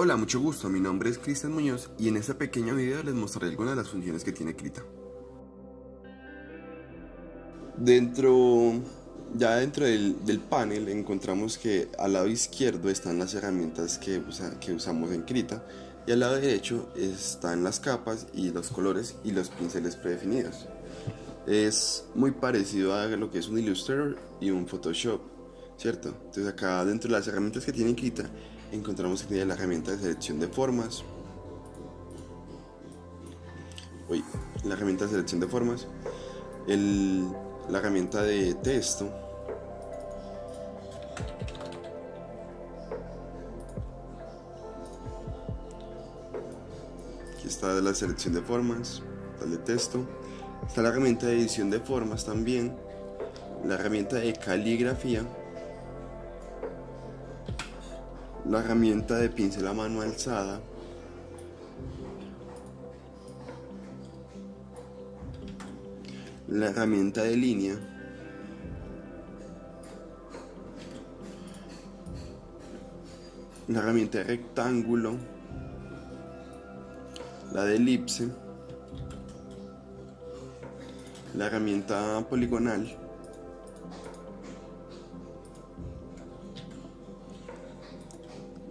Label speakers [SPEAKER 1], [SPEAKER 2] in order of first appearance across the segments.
[SPEAKER 1] Hola, mucho gusto, mi nombre es Cristian Muñoz y en este pequeño video les mostraré algunas de las funciones que tiene Krita. Dentro, ya dentro del, panel encontramos que al lado izquierdo están las herramientas que, que usamos en Krita y al lado derecho están las capas y los colores y los pinceles predefinidos. Es muy parecido a lo que es un Illustrator y un Photoshop, ¿cierto? Entonces acá dentro de las herramientas que tiene Krita encontramos tiene la herramienta de selección de formas. Uy, la herramienta de selección de formas. la herramienta de texto. Aquí está la selección de formas, la de texto. Está la herramienta de edición de formas también. La herramienta de caligrafía la herramienta de pincel a mano alzada. La herramienta de línea. La herramienta de rectángulo. La de elipse. La herramienta poligonal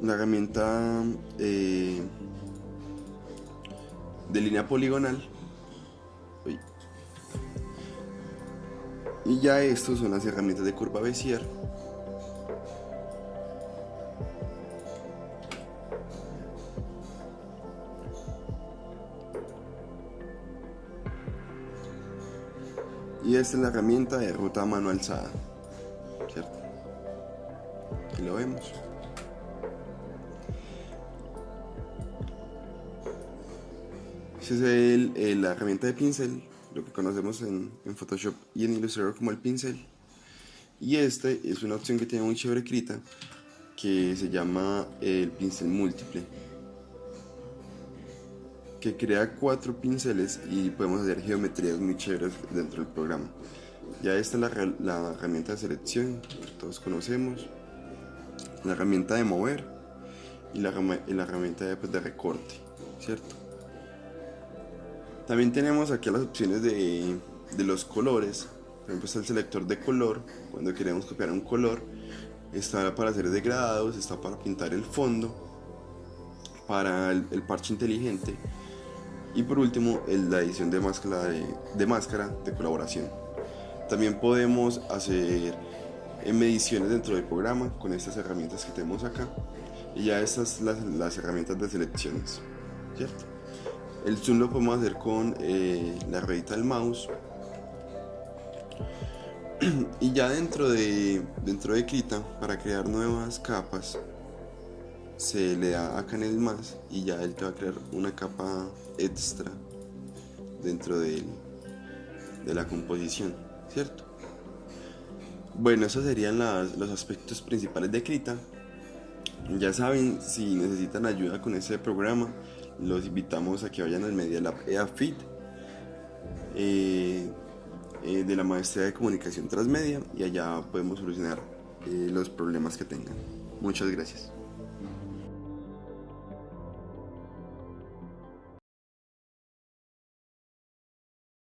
[SPEAKER 1] una herramienta eh, de línea poligonal. Y ya estos son las herramientas de curva Bézier y esta es la herramienta de ruta a mano alzada ¿cierto? aquí lo vemos es la herramienta de pincel, lo que conocemos en, Photoshop y en Illustrator como el pincel. Y este es una opción que tiene muy chévere escrita que se llama el pincel múltiple que crea cuatro pinceles y podemos hacer geometrías muy chéveres dentro del programa. Ya esta es la, herramienta de selección, todos conocemos, la herramienta de mover y la, herramienta de, pues, de recorte, ¿cierto? También tenemos aquí las opciones de, los colores. Por ejemplo está el selector de color, cuando queremos copiar un color. Está para hacer degradados, está para pintar el fondo, para el, parche inteligente. Y por último, la edición de máscara de, máscara de colaboración. También podemos hacer eh, mediciones dentro del programa con estas herramientas que tenemos acá. Y ya estas las, las herramientas de selecciones, ¿cierto? El zoom lo podemos hacer con eh, la ruedita del mouse. y ya dentro de, dentro de Krita, para crear nuevas capas, se le da acá en el más y ya él te va a crear una capa extra dentro de, de la composición, ¿cierto? Bueno, esos serían los aspectos principales de Krita. Ya saben, si necesitan ayuda con este programa, los invitamos a que vayan al Media Lab EAFIT eh, eh, de la maestría de comunicación transmedia y allá podemos solucionar eh, los problemas que tengan. Muchas gracias.